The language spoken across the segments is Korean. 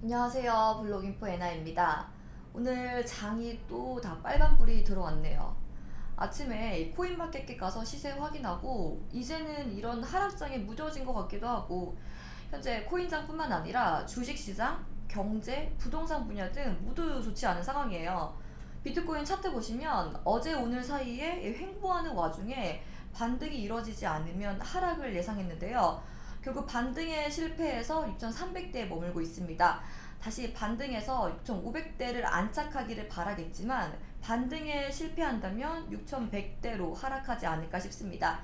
안녕하세요. 블록인포 에나입니다. 오늘 장이 또 다 빨간불이 들어왔네요. 아침에 코인마켓에 가서 시세 확인하고 이제는 이런 하락장에 무뎌진 것 같기도 하고 현재 코인장 뿐만 아니라 주식시장, 경제, 부동산 분야 등 모두 좋지 않은 상황이에요. 비트코인 차트 보시면 어제 오늘 사이에 횡보하는 와중에 반등이 이뤄지지 않으면 하락을 예상했는데요 결국 반등에 실패해서 6,300대에 머물고 있습니다. 다시 반등해서 6,500대를 안착하기를 바라겠지만 반등에 실패한다면 6,100대로 하락하지 않을까 싶습니다.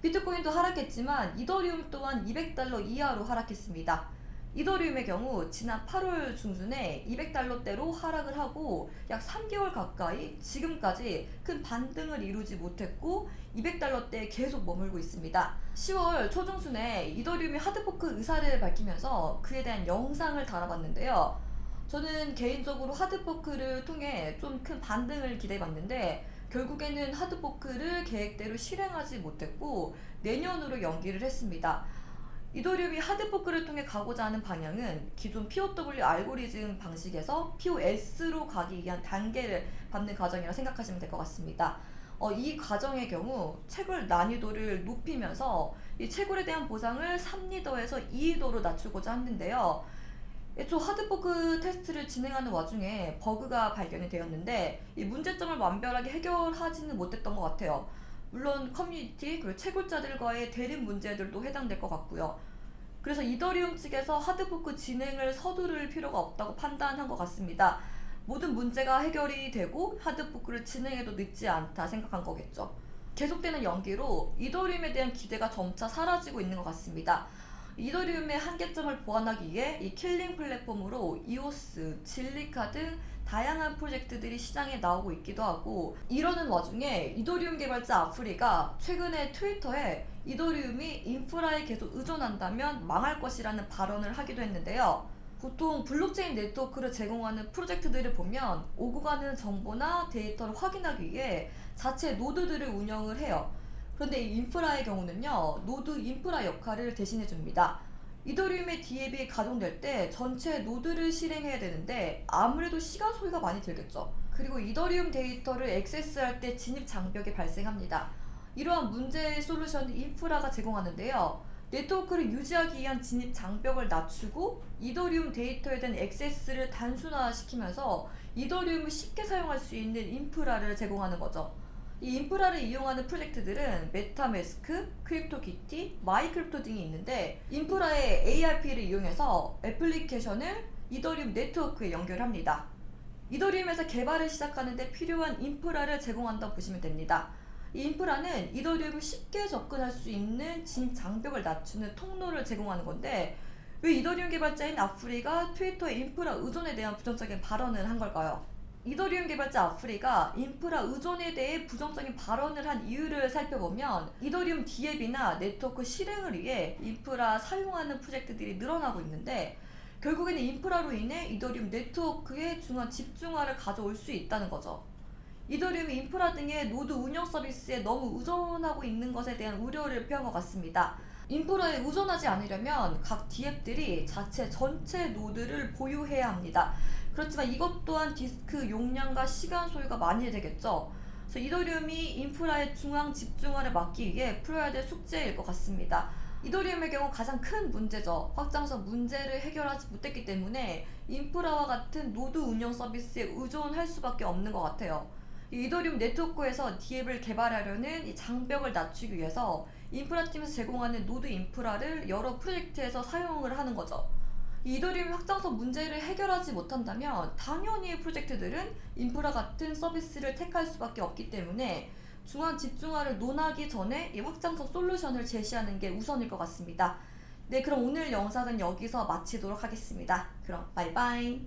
비트코인도 하락했지만 이더리움 또한 200달러 이하로 하락했습니다. 이더리움의 경우 지난 8월 중순에 200달러대로 하락을 하고 약 3개월 가까이 지금까지 큰 반등을 이루지 못했고 200달러대에 계속 머물고 있습니다. 10월 초중순에 이더리움이 하드포크 의사를 밝히면서 그에 대한 영상을 달아봤는데요. 저는 개인적으로 하드포크를 통해 좀 큰 반등을 기대해봤는데 결국에는 하드포크를 계획대로 실행하지 못했고 내년으로 연기를 했습니다. 이더리움이 하드포크를 통해 가고자 하는 방향은 기존 POW 알고리즘 방식에서 POS로 가기 위한 단계를 밟는 과정이라 생각하시면 될 것 같습니다. 어, 이 과정의 경우 채굴 난이도를 높이면서 이 채굴에 대한 보상을 3이더에서 2이더로 낮추고자 하는데요. 애초 하드포크 테스트를 진행하는 와중에 버그가 발견이 되었는데 이 문제점을 완벽하게 해결하지는 못했던 것 같아요. 물론 커뮤니티 그리고 채굴자들과의 대립 문제들도 해당될 것 같고요. 그래서 이더리움 측에서 하드포크 진행을 서두를 필요가 없다고 판단한 것 같습니다. 모든 문제가 해결이 되고 하드포크를 진행해도 늦지 않다 생각한 거겠죠. 계속되는 연기로 이더리움에 대한 기대가 점차 사라지고 있는 것 같습니다. 이더리움의 한계점을 보완하기 위해 이 킬러 플랫폼으로 이오스, 질리카 등 다양한 프로젝트들이 시장에 나오고 있기도 하고 이러는 와중에 이더리움 개발자 아프리가 최근에 트위터에 이더리움이 인퓨라에 계속 의존한다면 망할 것이라는 발언을 하기도 했는데요. 보통 블록체인 네트워크를 제공하는 프로젝트들을 보면 오고 가는 정보나 데이터를 확인하기 위해 자체 노드들을 운영을 해요. 그런데 이 인퓨라의 경우는요. 노드 인프라 역할을 대신해 줍니다. 이더리움의 디앱이 가동될 때 전체 노드를 실행해야 되는데 아무래도 시간 소요가 많이 들겠죠. 그리고 이더리움 데이터를 액세스할 때 진입 장벽이 발생합니다. 이러한 문제의 솔루션 인퓨라가 제공하는데요. 네트워크를 유지하기 위한 진입 장벽을 낮추고 이더리움 데이터에 대한 액세스를 단순화시키면서 이더리움을 쉽게 사용할 수 있는 인프라를 제공하는 거죠. 이 인퓨라를 이용하는 프로젝트들은 메타매스크, 크립토키티, 마이크립토 등이 있는데 인퓨라의 API를 이용해서 애플리케이션을 이더리움 네트워크에 연결합니다. 이더리움에서 개발을 시작하는데 필요한 인프라를 제공한다고 보시면 됩니다. 이 인퓨라는 이더리움을 쉽게 접근할 수 있는 진입 장벽을 낮추는 통로를 제공하는 건데 왜 이더리움 개발자인 아프리가 트위터의 인퓨라 의존에 대한 부정적인 발언을 한 걸까요? 이더리움 개발자 아프리가 인퓨라 의존에 대해 부정적인 발언을 한 이유를 살펴보면 이더리움 디앱이나 네트워크 실행을 위해 인퓨라 사용하는 프로젝트들이 늘어나고 있는데 결국에는 인퓨라로 인해 이더리움 네트워크의 중요한 집중화를 가져올 수 있다는 거죠. 이더리움이 인퓨라 등의 노드 운영 서비스에 너무 의존하고 있는 것에 대한 우려를 표한 것 같습니다. 인퓨라에 의존하지 않으려면 각 디앱들이 자체 전체 노드를 보유해야 합니다. 그렇지만 이것 또한 디스크 용량과 시간 소요가 많이 되겠죠. 그래서 이더리움이 인퓨라의 중앙 집중화를 막기 위해 풀어야 될 숙제일 것 같습니다. 이더리움의 경우 가장 큰 문제죠. 확장성 문제를 해결하지 못했기 때문에 인퓨라와 같은 노드 운영 서비스에 의존할 수밖에 없는 것 같아요. 이더리움 네트워크에서 디앱을 개발하려는 진입 장벽을 낮추기 위해서 인퓨라팀에서 제공하는 노드 인프라를 여러 프로젝트에서 사용을 하는 거죠. 이더리움 확장성 문제를 해결하지 못한다면 당연히 프로젝트들은 인퓨라 같은 서비스를 택할 수밖에 없기 때문에 중앙 집중화를 논하기 전에 이 확장성 솔루션을 제시하는 게 우선일 것 같습니다. 네 그럼 오늘 영상은 여기서 마치도록 하겠습니다. 그럼 바이바이